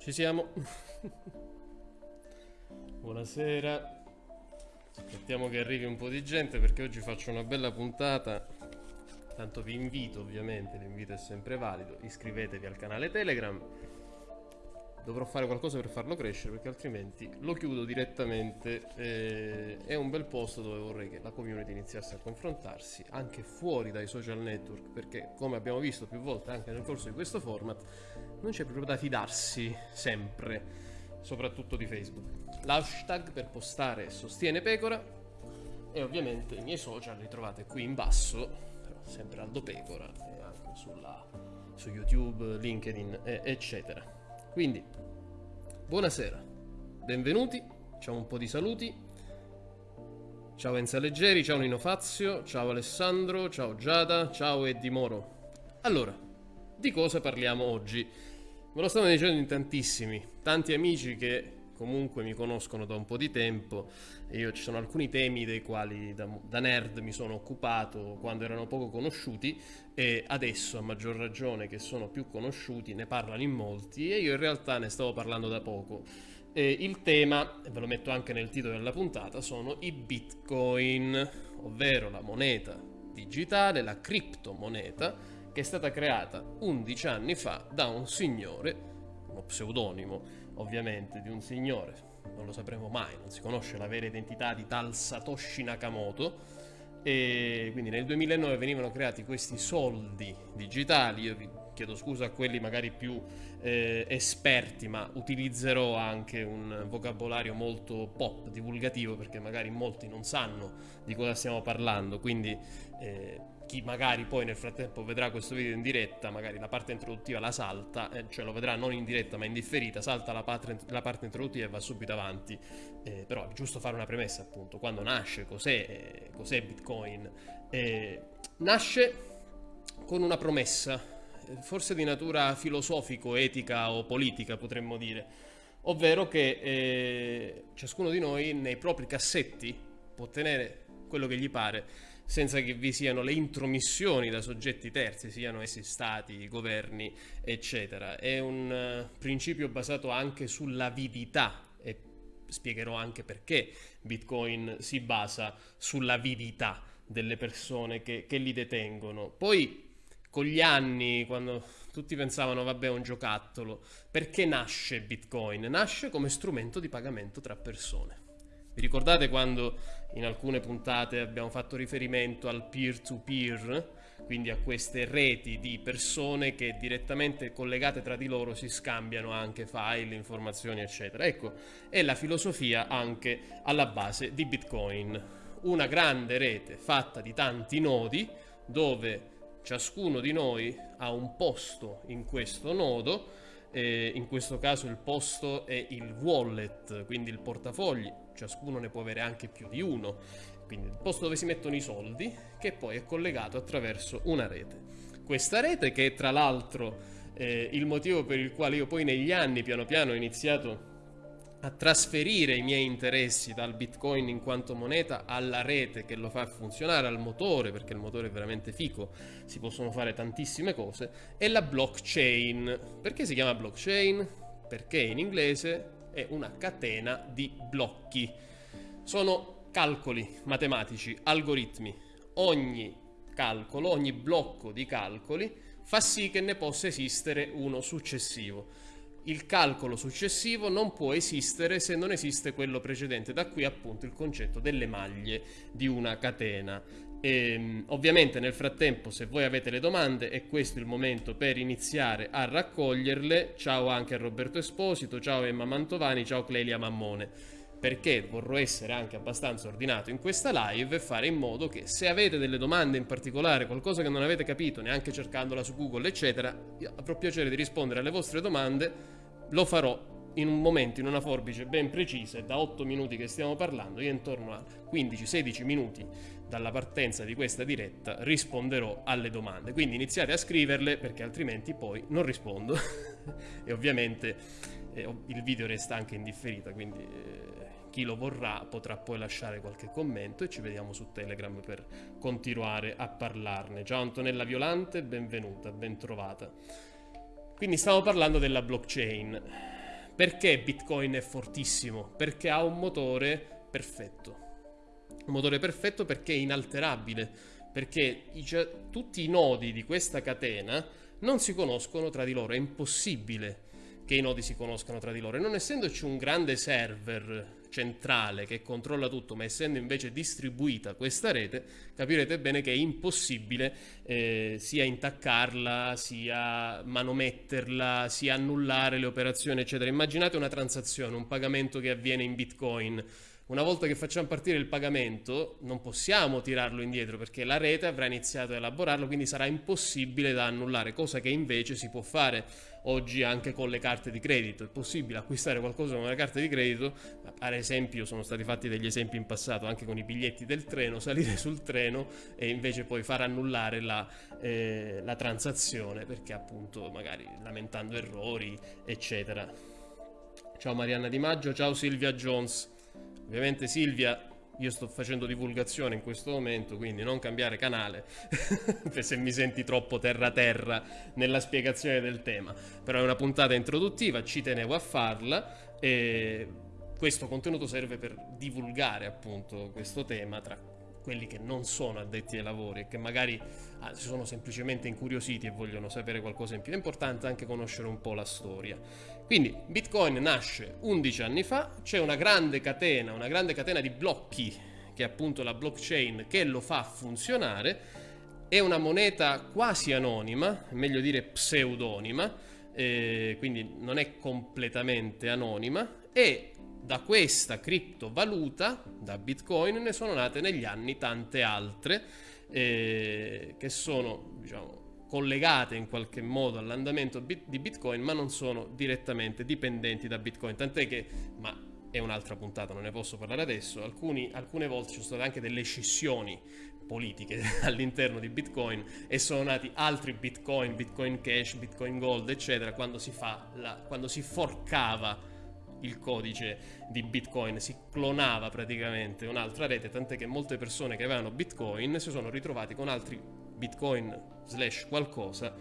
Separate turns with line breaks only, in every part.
Ci siamo. Buonasera. Aspettiamo che arrivi un po' di gente perché oggi faccio una bella puntata. Tanto vi invito, ovviamente, l'invito è sempre valido. Iscrivetevi al canale Telegram dovrò fare qualcosa per farlo crescere perché altrimenti lo chiudo direttamente eh, è un bel posto dove vorrei che la community iniziasse a confrontarsi anche fuori dai social network perché come abbiamo visto più volte anche nel corso di questo format non c'è proprio da fidarsi sempre soprattutto di Facebook. L'hashtag per postare sostiene pecora e ovviamente i miei social li trovate qui in basso sempre Aldo Pecora e anche sulla, su YouTube, LinkedIn eccetera quindi, buonasera, benvenuti, facciamo un po' di saluti. Ciao Enza Leggeri, ciao Nino Fazio, ciao Alessandro, ciao Giada, ciao Eddie Moro. Allora, di cosa parliamo oggi? Me lo stanno dicendo in tantissimi, tanti amici che comunque mi conoscono da un po' di tempo e io ci sono alcuni temi dei quali da, da, nerd mi sono occupato quando erano poco conosciuti e adesso a maggior ragione che sono più conosciuti ne parlano in molti e io in realtà ne stavo parlando da poco. E il tema, ve lo metto anche nel titolo della puntata, sono i bitcoin, ovvero la moneta digitale, la criptomoneta che è stata creata 11 anni fa da un signore, uno pseudonimo, ovviamente, di un signore, non lo sapremo mai, non si conosce la vera identità di tal Satoshi Nakamoto, e quindi nel 2009 venivano creati questi soldi digitali, io vi chiedo scusa a quelli magari più eh, esperti, ma utilizzerò anche un vocabolario molto pop, divulgativo, perché magari molti non sanno di cosa stiamo parlando, quindi eh, chi magari poi nel frattempo vedrà questo video in diretta, magari la parte introduttiva la salta, eh, cioè lo vedrà non in diretta ma in differita, salta la parte, la parte introduttiva e va subito avanti. Eh, però è giusto fare una premessa appunto, quando nasce, cos'è, eh, cos'è Bitcoin? Eh, nasce con una promessa, eh, forse di natura filosofico, etica o politica potremmo dire, ovvero che eh, ciascuno di noi nei propri cassetti può tenere quello che gli pare senza che vi siano le intromissioni da soggetti terzi, siano essi stati, governi, eccetera. È un uh, principio basato anche sull'avidità e spiegherò anche perché Bitcoin si basa sull'avidità delle persone che, che li detengono. Poi con gli anni, quando tutti pensavano vabbè è un giocattolo, perché nasce Bitcoin? Nasce come strumento di pagamento tra persone. Vi ricordate quando in alcune puntate abbiamo fatto riferimento al peer-to-peer, quindi a queste reti di persone che direttamente collegate tra di loro si scambiano anche file, informazioni, eccetera. Ecco, è la filosofia anche alla base di Bitcoin. Una grande rete fatta di tanti nodi dove ciascuno di noi ha un posto in questo nodo eh, in questo caso il posto è il wallet, quindi il portafogli, ciascuno ne può avere anche più di uno, quindi il posto dove si mettono i soldi, che poi è collegato attraverso una rete. Questa rete che è tra l'altro eh, il motivo per il quale io poi negli anni piano piano ho iniziato a trasferire i miei interessi dal bitcoin in quanto moneta alla rete che lo fa funzionare, al motore, perché il motore è veramente fico, si possono fare tantissime cose, e la blockchain. Perché si chiama blockchain? Perché in inglese è una catena di blocchi. Sono calcoli matematici, algoritmi. Ogni calcolo, ogni blocco di calcoli fa sì che ne possa esistere uno successivo il calcolo successivo non può esistere se non esiste quello precedente, da qui appunto il concetto delle maglie di una catena. E, ehm, ovviamente nel frattempo se voi avete le domande è questo il momento per iniziare a raccoglierle. Ciao anche a Roberto Esposito, ciao Emma Mantovani, ciao Clelia Mammone perché vorrò essere anche abbastanza ordinato in questa live e fare in modo che se avete delle domande in particolare, qualcosa che non avete capito neanche cercandola su Google eccetera, avrò piacere di rispondere alle vostre domande lo farò in un momento, in una forbice ben precisa da 8 minuti che stiamo parlando, io intorno a 15-16 minuti dalla partenza di questa diretta risponderò alle domande. Quindi iniziate a scriverle perché altrimenti poi non rispondo e ovviamente eh, il video resta anche in differita, quindi eh, chi lo vorrà potrà poi lasciare qualche commento e ci vediamo su Telegram per continuare a parlarne. Ciao Antonella Violante, benvenuta, ben trovata. Quindi stiamo parlando della blockchain. Perché Bitcoin è fortissimo? Perché ha un motore perfetto. Un motore perfetto perché è inalterabile, perché i, tutti i nodi di questa catena non si conoscono tra di loro, è impossibile che i nodi si conoscano tra di loro. E non essendoci un grande server centrale che controlla tutto, ma essendo invece distribuita questa rete, capirete bene che è impossibile eh, sia intaccarla, sia manometterla, sia annullare le operazioni, eccetera. Immaginate una transazione, un pagamento che avviene in Bitcoin una volta che facciamo partire il pagamento non possiamo tirarlo indietro perché la rete avrà iniziato a elaborarlo, quindi sarà impossibile da annullare, cosa che invece si può fare oggi anche con le carte di credito. È possibile acquistare qualcosa con una carta di credito, ad esempio sono stati fatti degli esempi in passato anche con i biglietti del treno, salire sul treno e invece poi far annullare la, eh, la transazione perché appunto magari lamentando errori eccetera. Ciao Marianna Di Maggio, ciao Silvia Jones. Ovviamente Silvia, io sto facendo divulgazione in questo momento, quindi non cambiare canale se mi senti troppo terra-terra nella spiegazione del tema. Però è una puntata introduttiva, ci tenevo a farla e questo contenuto serve per divulgare appunto questo tema tra quelli che non sono addetti ai lavori e che magari ah, sono semplicemente incuriositi e vogliono sapere qualcosa in più. È importante anche conoscere un po' la storia. Quindi Bitcoin nasce 11 anni fa, c'è una grande catena, una grande catena di blocchi che è appunto la blockchain che lo fa funzionare. È una moneta quasi anonima, meglio dire pseudonima, eh, quindi non è completamente anonima e da questa criptovaluta, da Bitcoin, ne sono nate negli anni tante altre eh, che sono diciamo, collegate in qualche modo all'andamento di Bitcoin, ma non sono direttamente dipendenti da Bitcoin. Tant'è che, ma è un'altra puntata, non ne posso parlare adesso, alcuni, alcune volte ci sono state anche delle scissioni politiche all'interno di Bitcoin e sono nati altri Bitcoin, Bitcoin Cash, Bitcoin Gold, eccetera, quando si, la, quando si forcava il codice di Bitcoin, si clonava praticamente un'altra rete, tant'è che molte persone che avevano Bitcoin si sono ritrovati con altri Bitcoin slash qualcosa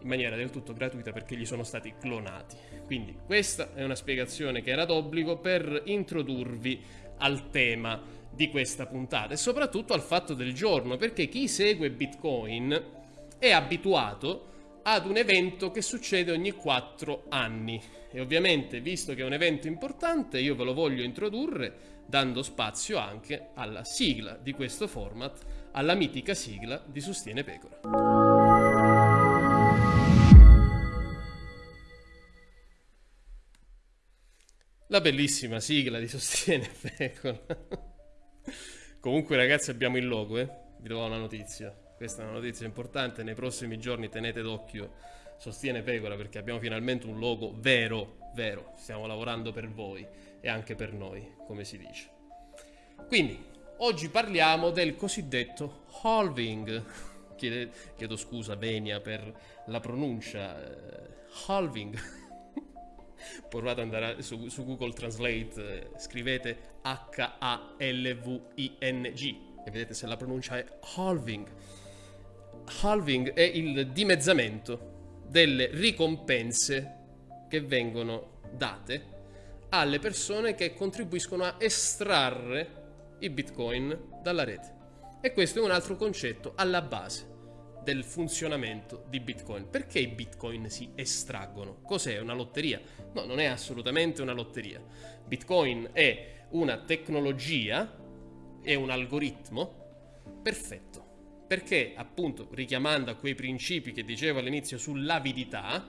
in maniera del tutto gratuita perché gli sono stati clonati. Quindi questa è una spiegazione che era d'obbligo per introdurvi al tema di questa puntata e soprattutto al fatto del giorno, perché chi segue Bitcoin è abituato ad un evento che succede ogni 4 anni. E ovviamente, visto che è un evento importante, io ve lo voglio introdurre dando spazio anche alla sigla di questo format, alla mitica sigla di Sostiene Pecora. La bellissima sigla di Sostiene Pecora. Comunque ragazzi abbiamo il logo, eh? Vi do una notizia. Questa è una notizia importante, nei prossimi giorni tenete d'occhio Sostiene Pecora perché abbiamo finalmente un logo vero, vero, stiamo lavorando per voi e anche per noi, come si dice. Quindi, oggi parliamo del cosiddetto halving. Chiede, chiedo scusa Venia per la pronuncia. Eh, halving. Provate ad andare su, su Google Translate, eh, scrivete H-A-L-V-I-N-G e vedete se la pronuncia è halving halving è il dimezzamento delle ricompense che vengono date alle persone che contribuiscono a estrarre i bitcoin dalla rete. E questo è un altro concetto alla base del funzionamento di Bitcoin. Perché i Bitcoin si estraggono? Cos'è una lotteria? No, non è assolutamente una lotteria. Bitcoin è una tecnologia, è un algoritmo perfetto perché appunto richiamando a quei principi che dicevo all'inizio sull'avidità,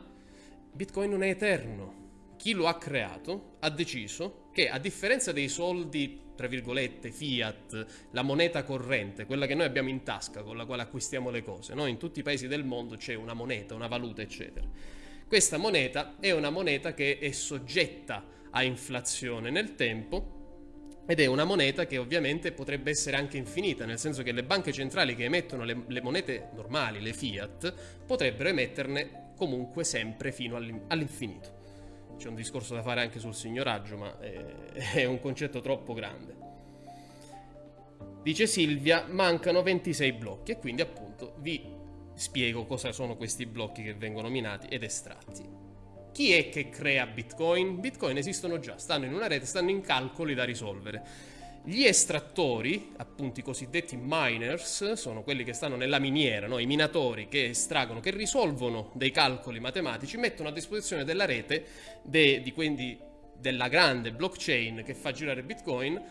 Bitcoin non è eterno. Chi lo ha creato ha deciso che a differenza dei soldi, tra virgolette, fiat, la moneta corrente, quella che noi abbiamo in tasca con la quale acquistiamo le cose, no? in tutti i paesi del mondo c'è una moneta, una valuta, eccetera. Questa moneta è una moneta che è soggetta a inflazione nel tempo ed è una moneta che ovviamente potrebbe essere anche infinita, nel senso che le banche centrali che emettono le, le monete normali, le fiat, potrebbero emetterne comunque sempre fino all'infinito. C'è un discorso da fare anche sul signoraggio, ma è, è un concetto troppo grande. Dice Silvia, mancano 26 blocchi e quindi appunto vi spiego cosa sono questi blocchi che vengono minati ed estratti. Chi è che crea Bitcoin? Bitcoin esistono già, stanno in una rete, stanno in calcoli da risolvere. Gli estrattori, appunto i cosiddetti miners, sono quelli che stanno nella miniera, no? i minatori che estraggono, che risolvono dei calcoli matematici, mettono a disposizione della rete, de, di quindi della grande blockchain che fa girare Bitcoin,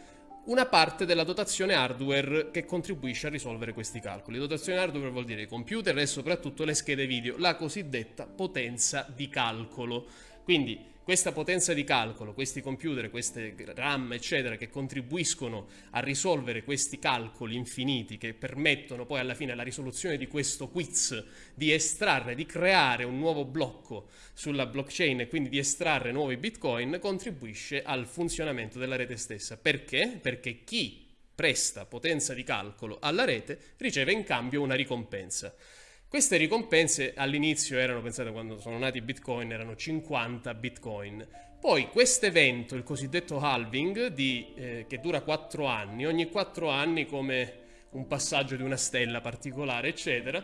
una parte della dotazione hardware che contribuisce a risolvere questi calcoli. Dotazione hardware vuol dire i computer e soprattutto le schede video, la cosiddetta potenza di calcolo. Quindi questa potenza di calcolo, questi computer, queste RAM, eccetera, che contribuiscono a risolvere questi calcoli infiniti che permettono poi alla fine la risoluzione di questo quiz, di estrarre, di creare un nuovo blocco sulla blockchain e quindi di estrarre nuovi bitcoin, contribuisce al funzionamento della rete stessa. Perché? Perché chi presta potenza di calcolo alla rete riceve in cambio una ricompensa. Queste ricompense all'inizio erano, pensate quando sono nati i bitcoin, erano 50 bitcoin. Poi questo evento, il cosiddetto halving, di, eh, che dura 4 anni, ogni 4 anni come un passaggio di una stella particolare, eccetera,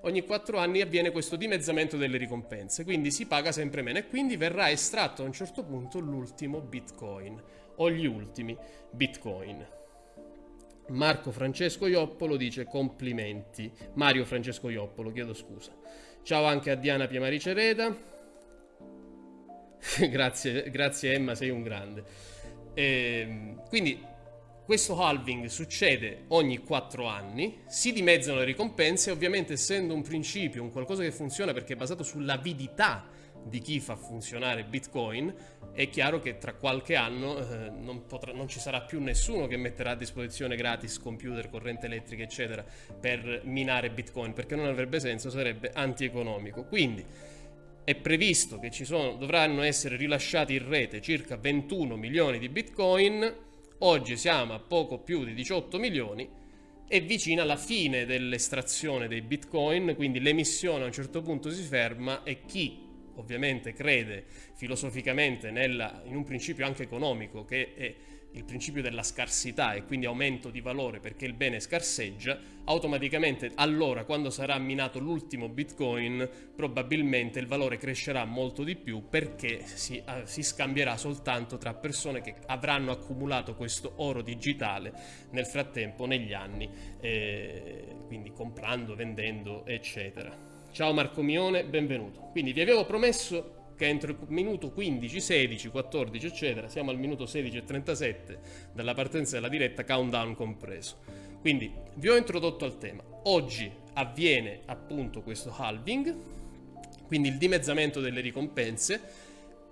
ogni 4 anni avviene questo dimezzamento delle ricompense, quindi si paga sempre meno e quindi verrà estratto a un certo punto l'ultimo bitcoin o gli ultimi bitcoin. Marco Francesco Ioppolo dice complimenti. Mario Francesco Ioppolo, chiedo scusa. Ciao anche a Diana Piemarice Reda. grazie, grazie Emma, sei un grande. E, ehm, quindi questo halving succede ogni 4 anni, si dimezzano le ricompense, ovviamente essendo un principio, un qualcosa che funziona perché è basato sull'avidità di chi fa funzionare Bitcoin, è chiaro che tra qualche anno eh, non, potrà, non, ci sarà più nessuno che metterà a disposizione gratis computer, corrente elettrica, eccetera, per minare Bitcoin, perché non avrebbe senso, sarebbe antieconomico. Quindi è previsto che sono, dovranno essere rilasciati in rete circa 21 milioni di Bitcoin, oggi siamo a poco più di 18 milioni, è vicina alla fine dell'estrazione dei Bitcoin, quindi l'emissione a un certo punto si ferma e chi ovviamente crede filosoficamente nella, in un principio anche economico che è il principio della scarsità e quindi aumento di valore perché il bene scarseggia, automaticamente allora quando sarà minato l'ultimo bitcoin probabilmente il valore crescerà molto di più perché si, uh, si scambierà soltanto tra persone che avranno accumulato questo oro digitale nel frattempo negli anni, eh, quindi comprando, vendendo eccetera. Ciao Marco Mione, benvenuto. Quindi vi avevo promesso che entro il minuto 15, 16, 14, eccetera, siamo al minuto 16 e 37 dalla partenza della diretta, countdown compreso. Quindi vi ho introdotto al tema. Oggi avviene appunto questo halving, quindi il dimezzamento delle ricompense,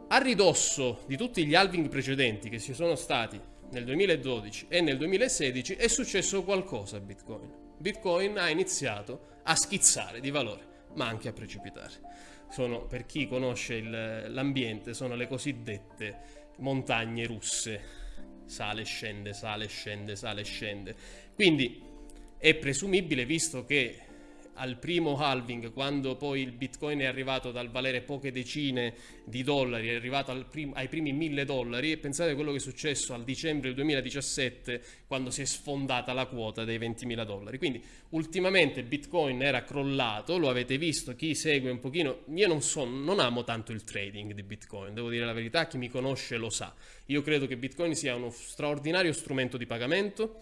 a ridosso di tutti gli halving precedenti che ci sono stati nel 2012 e nel 2016 è successo qualcosa a Bitcoin. Bitcoin ha iniziato a schizzare di valore ma anche a precipitare. Sono, per chi conosce l'ambiente, sono le cosiddette montagne russe. Sale, scende, sale, scende, sale, scende. Quindi è presumibile, visto che al primo halving, quando poi il bitcoin è arrivato dal valere poche decine di dollari, è arrivato prim ai primi mille dollari, e pensate a quello che è successo al dicembre del 2017, quando si è sfondata la quota dei 20.000 dollari. Quindi ultimamente bitcoin era crollato, lo avete visto, chi segue un pochino, io non, so, non amo tanto il trading di bitcoin, devo dire la verità, chi mi conosce lo sa. Io credo che bitcoin sia uno straordinario strumento di pagamento,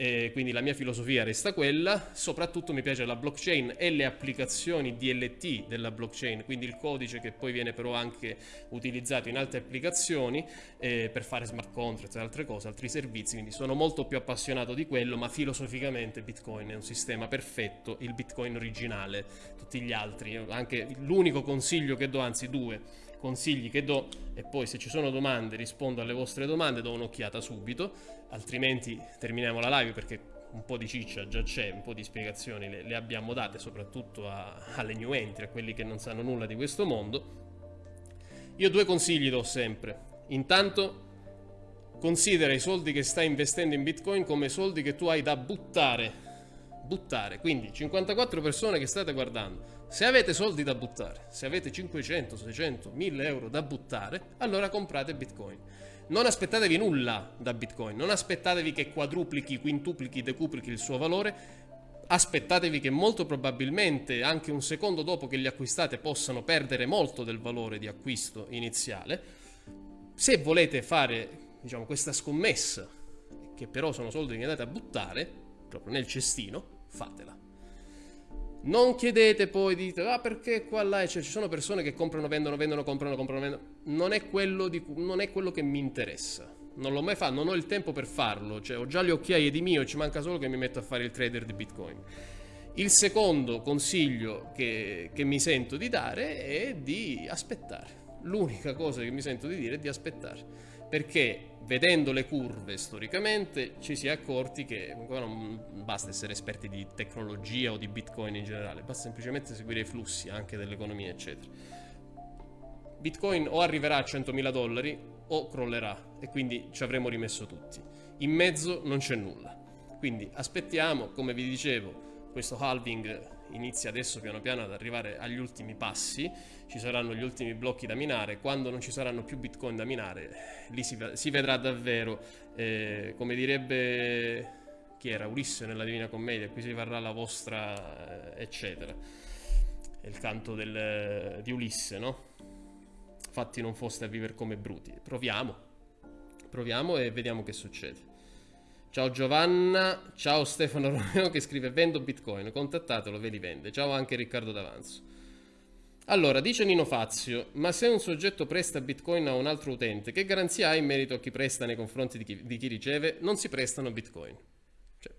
e quindi la mia filosofia resta quella, soprattutto mi piace la blockchain e le applicazioni DLT della blockchain, quindi il codice che poi viene però anche utilizzato in altre applicazioni eh, per fare smart contracts e altre cose, altri servizi, quindi sono molto più appassionato di quello, ma filosoficamente Bitcoin è un sistema perfetto, il Bitcoin originale, tutti gli altri, anche l'unico consiglio che do, anzi due, consigli che do e poi se ci sono domande rispondo alle vostre domande, do un'occhiata subito, altrimenti terminiamo la live perché un po' di ciccia già c'è, un po' di spiegazioni le, le abbiamo date soprattutto a, alle new entry, a quelli che non sanno nulla di questo mondo. Io due consigli do sempre. Intanto considera i soldi che stai investendo in Bitcoin come soldi che tu hai da buttare. Buttare, quindi 54 persone che state guardando se avete soldi da buttare, se avete 500, 600, 1000 euro da buttare, allora comprate Bitcoin. Non aspettatevi nulla da Bitcoin, non aspettatevi che quadruplichi, quintuplichi, decuplichi il suo valore, aspettatevi che molto probabilmente anche un secondo dopo che li acquistate possano perdere molto del valore di acquisto iniziale. Se volete fare diciamo, questa scommessa, che però sono soldi che andate a buttare proprio nel cestino, fatela. Non chiedete poi, dite, ah perché qua là cioè, ci sono persone che comprano, vendono, vendono, comprano, comprano, vendono. Non è quello, di, non è quello che mi interessa. Non l'ho mai fatto, non ho il tempo per farlo. Cioè, ho già le occhiaie di mio, ci manca solo che mi metto a fare il trader di Bitcoin. Il secondo consiglio che, che mi sento di dare è di aspettare. L'unica cosa che mi sento di dire è di aspettare perché vedendo le curve storicamente ci si è accorti che non basta essere esperti di tecnologia o di bitcoin in generale, basta semplicemente seguire i flussi anche dell'economia eccetera. Bitcoin o arriverà a 100.000 dollari o crollerà e quindi ci avremo rimesso tutti. In mezzo non c'è nulla. Quindi aspettiamo, come vi dicevo, questo halving inizia adesso piano piano ad arrivare agli ultimi passi, ci saranno gli ultimi blocchi da minare, quando non ci saranno più bitcoin da minare, lì si, si vedrà davvero, eh, come direbbe chi era Ulisse nella Divina Commedia, qui si varrà la vostra, eh, eccetera. È il canto del, di Ulisse, no? Fatti non foste a vivere come bruti. Proviamo, proviamo e vediamo che succede. Ciao Giovanna, ciao Stefano Romeo che scrive vendo bitcoin, contattatelo, ve li vende. Ciao anche Riccardo D'Avanzo. Allora, dice Nino Fazio, ma se un soggetto presta bitcoin a un altro utente, che garanzia ha in merito a chi presta nei confronti di chi, di chi riceve? Non si prestano bitcoin. Cioè,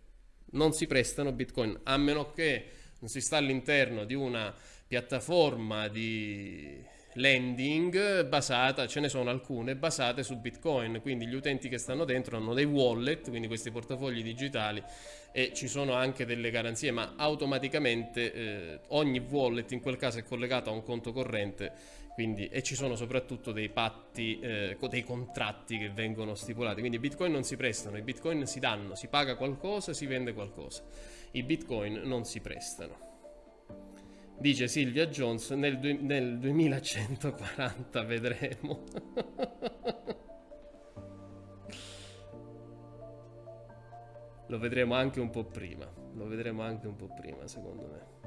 non si prestano bitcoin, a meno che non si sta all'interno di una piattaforma di lending basata, ce ne sono alcune basate su Bitcoin, quindi gli utenti che stanno dentro hanno dei wallet, quindi questi portafogli digitali e ci sono anche delle garanzie, ma automaticamente eh, ogni wallet in quel caso è collegato a un conto corrente quindi, e ci sono soprattutto dei patti, eh, dei contratti che vengono stipulati, quindi i bitcoin non si prestano, i bitcoin si danno, si paga qualcosa, si vende qualcosa, i bitcoin non si prestano dice Silvia Jones, nel, du- nel 2140 vedremo. lo vedremo anche un po' prima, lo vedremo anche un po' prima secondo me.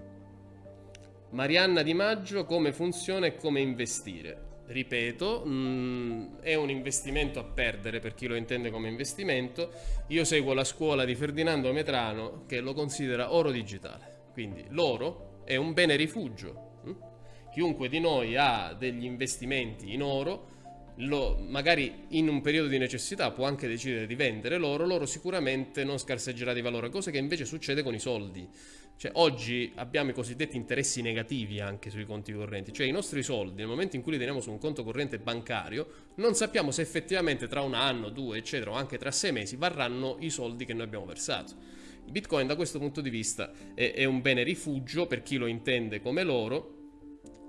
Marianna Di Maggio, come funziona e come investire? Ripeto, mh, mm, è un investimento a perdere per chi lo intende come investimento. Io seguo la scuola di Ferdinando Metrano che lo considera oro digitale. Quindi l'oro è un bene rifugio. Hm? Chiunque di noi ha degli investimenti in oro, lo, magari in un periodo di necessità può anche decidere di vendere l'oro, l'oro sicuramente non scarseggerà di valore, cosa che invece succede con i soldi. Cioè, oggi abbiamo i cosiddetti interessi negativi anche sui conti correnti, cioè i nostri soldi nel momento in cui li teniamo su un conto corrente bancario non sappiamo se effettivamente tra un anno, due, eccetera, o anche tra sei mesi varranno i soldi che noi abbiamo versato. Bitcoin da questo punto di vista è, è un bene rifugio per chi lo intende come loro,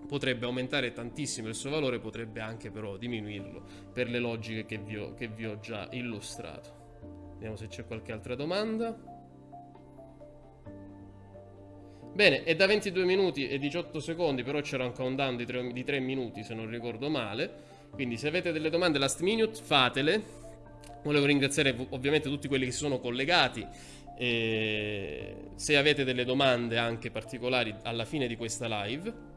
potrebbe aumentare tantissimo il suo valore, potrebbe anche però diminuirlo per le logiche che vi ho, che vi ho già illustrato. Vediamo se c'è qualche altra domanda. Bene, è da 22 minuti e 18 secondi, però c'era un countdown di 3, di 3 minuti se non ricordo male. Quindi se avete delle domande last minute fatele. Volevo ringraziare ovviamente tutti quelli che si sono collegati e se avete delle domande anche particolari alla fine di questa live,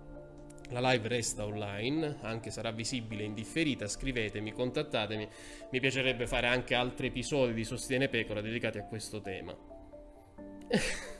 la live resta online, anche sarà visibile in differita, scrivetemi, contattatemi, mi piacerebbe fare anche altri episodi di Sostiene Pecora dedicati a questo tema.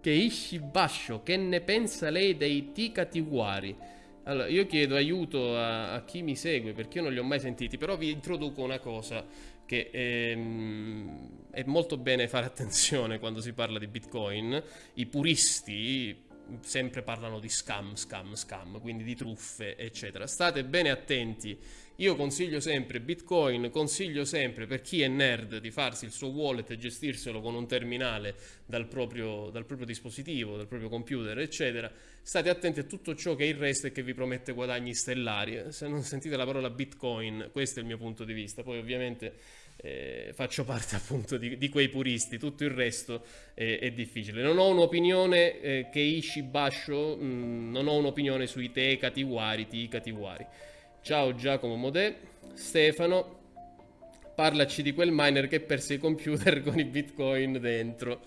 Keishi Basho, che ne pensa lei dei Tika Tiwari? Allora, io chiedo aiuto a, a, chi mi segue perché io non li ho mai sentiti, però vi introduco una cosa che ehm, è molto bene fare attenzione quando si parla di Bitcoin. I puristi sempre parlano di scam, scam, scam, quindi di truffe, eccetera. State bene attenti. Io consiglio sempre Bitcoin, consiglio sempre per chi è nerd di farsi il suo wallet e gestirselo con un terminale dal proprio, dal proprio dispositivo, dal proprio computer, eccetera. State attenti a tutto ciò che è il resto e che vi promette guadagni stellari. Se non sentite la parola Bitcoin, questo è il mio punto di vista. Poi ovviamente eh, faccio parte appunto di, di, quei puristi, tutto il resto è, è difficile. Non ho un'opinione eh, che Ishi Basho, mh, mm, non ho un'opinione sui te Katiwari, ti Katiwari. Ciao Giacomo Modè, Stefano, parlaci di quel miner che perse i computer con i bitcoin dentro.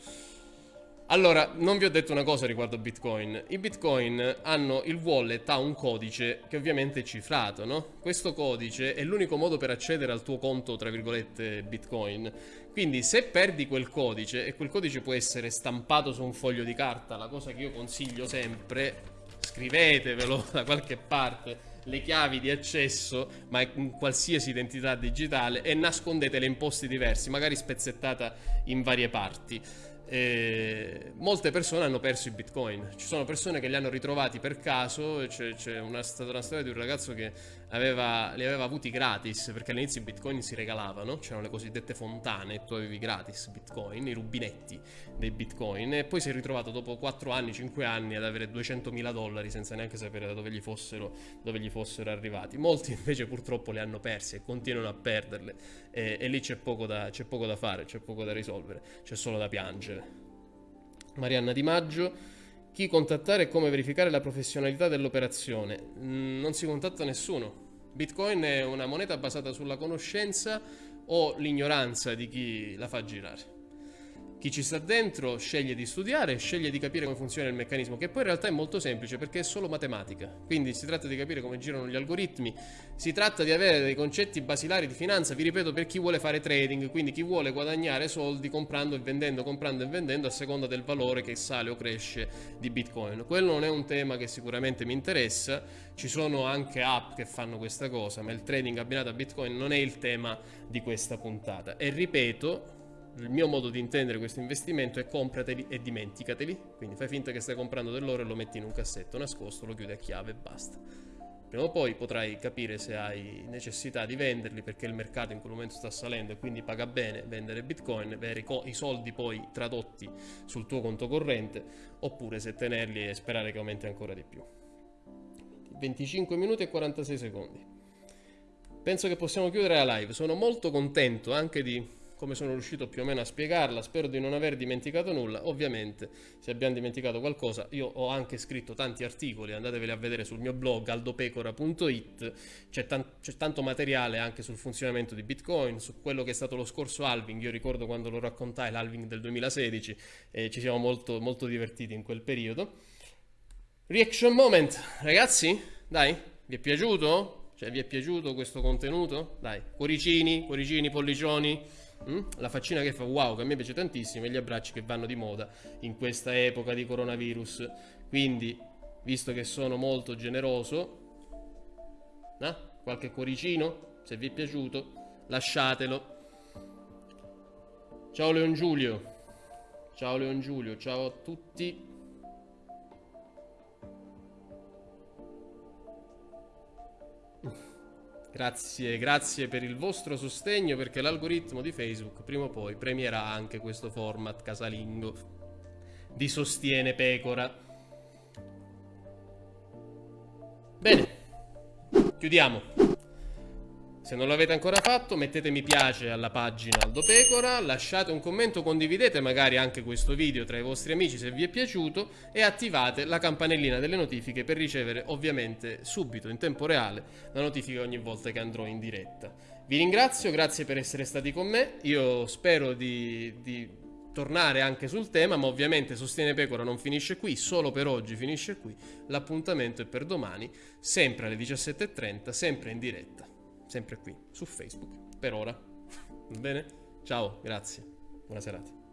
Allora, non vi ho detto una cosa riguardo Bitcoin. I Bitcoin hanno il wallet, ha un codice che ovviamente è cifrato, no? Questo codice è l'unico modo per accedere al tuo conto, tra virgolette, Bitcoin. Quindi se perdi quel codice, e quel codice può essere stampato su un foglio di carta, la cosa che io consiglio sempre, scrivetevelo da qualche parte, le chiavi di accesso, ma in qualsiasi identità digitale, e nascondetele in posti diversi, magari spezzettata in varie parti e molte persone hanno perso i bitcoin. Ci sono persone che li hanno ritrovati per caso. C'è, c'è una, stata una storia di un ragazzo che aveva, li aveva avuti gratis perché all'inizio i bitcoin si regalavano. C'erano le cosiddette fontane, tu avevi gratis bitcoin, i rubinetti dei bitcoin. E poi si è ritrovato dopo 4 anni, 5 anni ad avere 200.000 dollari senza neanche sapere da dove gli fossero, dove gli fossero arrivati. Molti invece purtroppo li hanno persi e continuano a perderle. E, e lì c'è poco, poco da fare, c'è poco da risolvere, c'è solo da piangere. Marianna Di Maggio. Chi contattare e come verificare la professionalità dell'operazione? Mm, non si contatta nessuno. Bitcoin è una moneta basata sulla conoscenza o l'ignoranza di chi la fa girare. Chi ci sta dentro sceglie di studiare, sceglie di capire come funziona il meccanismo, che poi in realtà è molto semplice perché è solo matematica. Quindi si tratta di capire come girano gli algoritmi, si tratta di avere dei concetti basilari di finanza, vi ripeto, per chi vuole fare trading, quindi chi vuole guadagnare soldi comprando e vendendo, comprando e vendendo a seconda del valore che sale o cresce di Bitcoin. Quello non è un tema che sicuramente mi interessa, ci sono anche app che fanno questa cosa, ma il trading abbinato a Bitcoin non è il tema di questa puntata. E ripeto, il mio modo di intendere questo investimento è comprateli e dimenticateli, quindi fai finta che stai comprando dell'oro e lo metti in un cassetto nascosto, lo chiudi a chiave e basta. Prima o poi potrai capire se hai necessità di venderli perché il mercato in quel momento sta salendo e quindi paga bene vendere bitcoin, avere i soldi poi tradotti sul tuo conto corrente oppure se tenerli e sperare che aumenti ancora di più. 25 minuti e 46 secondi. Penso che possiamo chiudere la live, sono molto contento anche di come sono riuscito più o meno a spiegarla, spero di non aver dimenticato nulla, ovviamente se abbiamo dimenticato qualcosa io ho anche scritto tanti articoli, andateveli a vedere sul mio blog aldopecora.it, c'è, tan tanto materiale anche sul funzionamento di Bitcoin, su quello che è stato lo scorso halving, io ricordo quando lo raccontai l'halving del 2016 e ci siamo molto, molto divertiti in quel periodo. Reaction moment, ragazzi, dai, vi è piaciuto? Cioè, vi è piaciuto questo contenuto? Dai, cuoricini, cuoricini, pollicioni. Mm? La faccina che fa wow, che a me piace tantissimo, e gli abbracci che vanno di moda in questa epoca di coronavirus. Quindi, visto che sono molto generoso, eh? qualche cuoricino, se vi è piaciuto, lasciatelo. Ciao Leon Giulio. Ciao Leon Giulio, ciao a tutti. Grazie, grazie per il vostro sostegno perché l'algoritmo di Facebook prima o poi premierà anche questo format casalingo di Sostiene Pecora. Bene, chiudiamo. Se non l'avete ancora fatto mettete mi piace alla pagina Aldo Pecora, lasciate un commento, condividete magari anche questo video tra i vostri amici se vi è piaciuto e attivate la campanellina delle notifiche per ricevere ovviamente subito, in tempo reale, la notifica ogni volta che andrò in diretta. Vi ringrazio, grazie per essere stati con me, io spero di, di tornare anche sul tema, ma ovviamente Sostiene Pecora non finisce qui, solo per oggi finisce qui, l'appuntamento è per domani, sempre alle 17.30, sempre in diretta sempre qui su Facebook per ora. Va bene? Ciao, grazie. Buona serata.